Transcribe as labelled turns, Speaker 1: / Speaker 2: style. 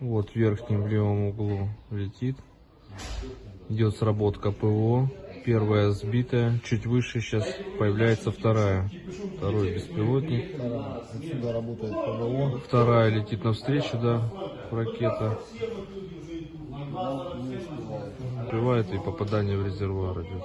Speaker 1: Вот в верхнем левом углу летит. Идет сработка ПВО. Первая сбитая, чуть выше сейчас появляется вторая. Второй беспилотник.
Speaker 2: Отсюда работает ПВО.
Speaker 1: Вторая летит навстречу, да, ракета. Успевает и попадание в резервуар идет.